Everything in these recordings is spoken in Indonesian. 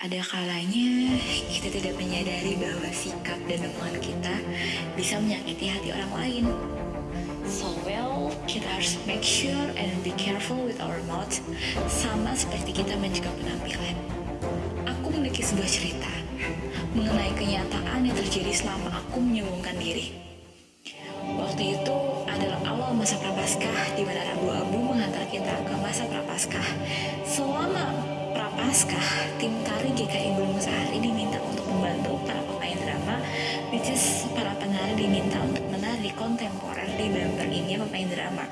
Ada kalanya kita tidak menyadari bahwa sikap dan omongan kita bisa menyakiti hati orang lain. So well, kita harus make sure and be careful with our mouth, sama seperti kita menjaga penampilan. Aku memiliki sebuah cerita mengenai kenyataan yang terjadi selama aku menyombongkan diri. Waktu itu adalah awal masa prapaskah di mana Rabu Abu mengantar kita ke masa prapaskah. Selama prapaskah, tim tari GKI Gunung Sahari diminta untuk membantu para pemain drama, which is para penari diminta untuk menari kontemporer di bumper ini pemain drama.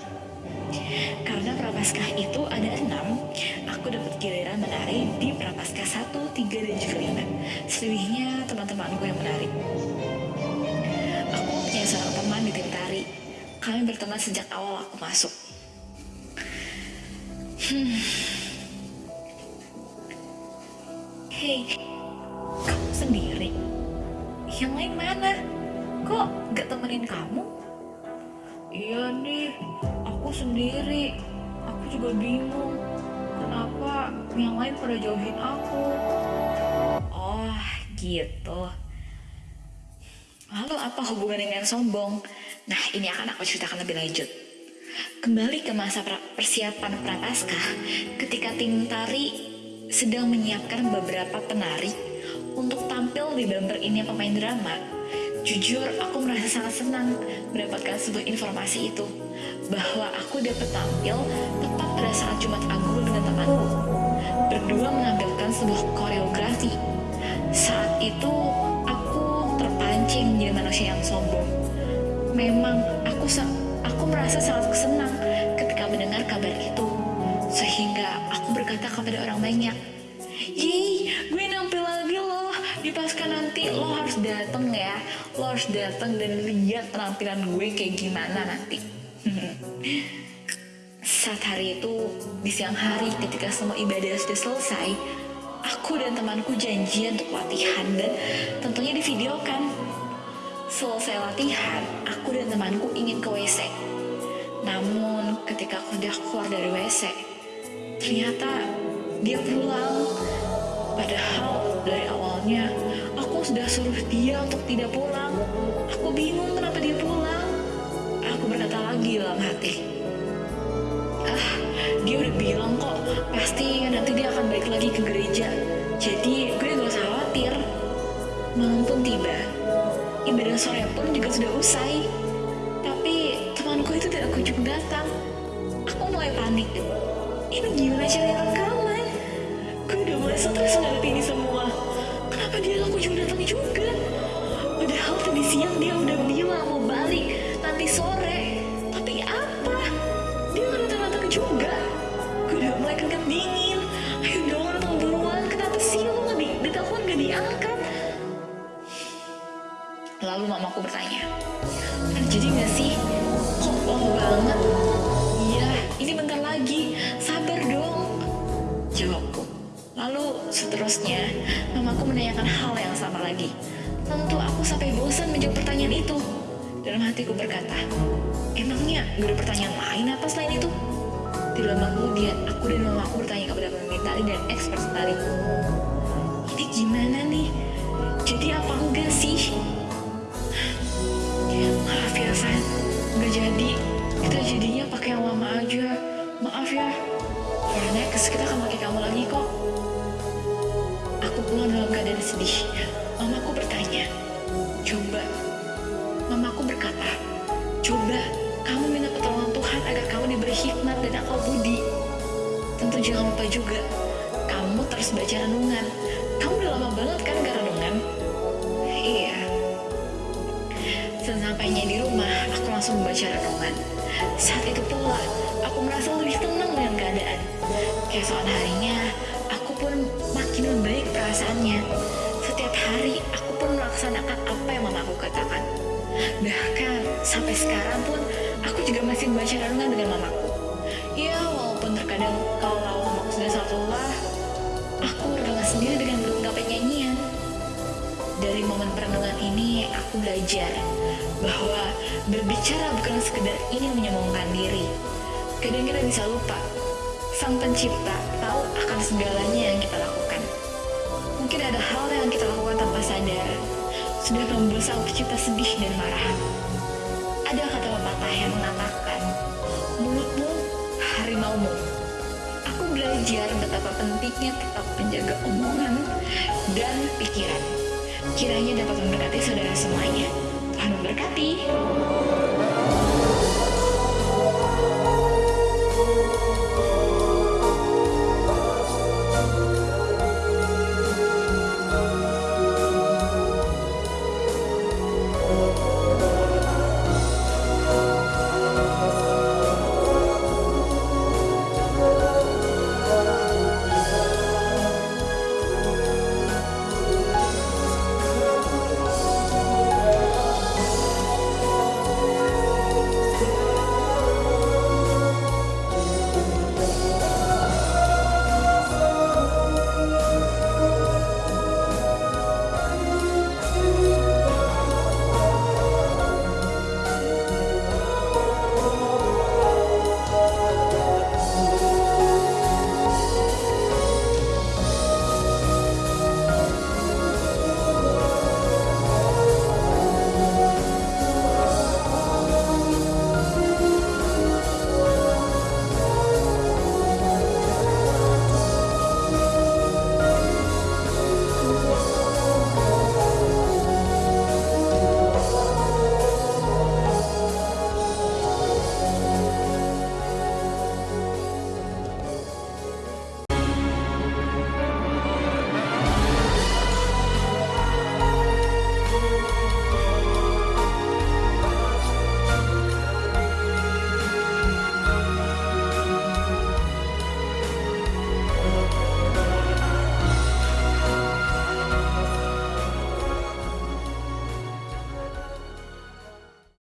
Karena prapaskah itu ada enam, aku dapat giliran menari di prapaskah satu, tiga, dan juga lima. Selebihnya teman-temanku yang menari. Aku punya seorang teman di tim tari. Kami berteman sejak awal aku masuk. Hmm. Hei, kamu sendiri? Yang lain mana? Kok gak temenin kamu? Iya nih, aku sendiri. Aku juga bingung. Kenapa yang lain pada jauhin aku? Oh, gitu. Lalu apa hubungan dengan sombong? Nah, ini akan aku ceritakan lebih lanjut. Kembali ke masa persiapan prapaskah, ketika tim tari sedang menyiapkan beberapa penari untuk tampil di bumper ini pemain drama, jujur aku merasa sangat senang mendapatkan sebuah informasi itu bahwa aku dapat tampil tepat pada saat Jumat Agung dengan temanku. Berdua menampilkan sebuah koreografi. Saat itu aku terpancing menjadi manusia yang sombong. Memang aku aku merasa sangat senang berkata kepada orang banyak, Yeay, gue nampil lagi loh. Di pasca nanti lo harus dateng ya. Lo harus dateng dan lihat penampilan gue kayak gimana nanti. Saat hari itu, di siang hari ketika semua ibadah sudah selesai Aku dan temanku janjian untuk latihan dan tentunya divideokan. Selesai latihan, aku dan temanku ingin ke WC Namun ketika aku sudah keluar dari WC Ternyata dia pulang Padahal dari awalnya aku sudah suruh dia untuk tidak pulang. Aku bingung kenapa dia pulang. Aku berkata lagi dalam hati. Ah, dia udah bilang kok pasti nanti dia akan balik lagi ke gereja. Jadi gue gak usah khawatir. Malam pun tiba. Ibadah sore pun juga sudah usai. Tapi temanku itu tidak kunjung datang. Aku mulai panik. Gimana caranya rekaman? Gue udah mulai stres menghadapi ini semua. Kenapa dia gak kunjung datang juga? Padahal tadi siang dia udah bilang mau balik nanti sore. Tapi apa? Dia gak datang-datang juga. Gue udah mulai keringat dingin. Ayo dong datang buruan. Kenapa sih lo gak di, ditelepon gak diangkat? Lalu mamaku bertanya, terjadi gak sih? Kok lama banget? Iya, ini bentar lagi. Jawabku. Lalu seterusnya, mamaku menanyakan hal yang sama lagi. Tentu aku sampai bosan menjawab pertanyaan itu. Dalam hatiku berkata, emangnya gak ada pertanyaan lain apa selain itu? Tidak lama kemudian, aku dan mamaku bertanya kepada pemimpin tali dan expert tali. Sedih. Mamaku bertanya, coba. Mamaku berkata, coba kamu minta pertolongan Tuhan agar kamu diberi hikmat dan akal budi. Tentu jangan lupa juga, kamu terus baca renungan. Kamu udah lama banget kan gak renungan? Iya. Sesampainya di rumah, aku langsung membaca renungan. Saat itu pula, aku merasa lebih tenang dengan keadaan. Keesokan harinya, aku pun makin membaik perasaannya. Hari, aku pun melaksanakan apa yang mamaku katakan. Bahkan, sampai sekarang pun, aku juga masih membaca renungan dengan mamaku. Ya, walaupun terkadang kalau mamaku sudah lelah, aku renungan sendiri dengan melengkapi nyanyian. Dari momen perenungan ini, aku belajar bahwa berbicara bukan sekedar ingin menyombongkan diri. Kadang kita bisa lupa, Sang Pencipta tahu akan segalanya yang kita lakukan. Mungkin ada hal yang kita lakukan tanpa sadar, sudah membuat sang pencipta sedih dan marah. Ada kata pepatah yang mengatakan, mulutmu harimaumu. Aku belajar betapa pentingnya tetap menjaga omongan dan pikiran. Kiranya dapat memberkati saudara semuanya. Tuhan memberkati.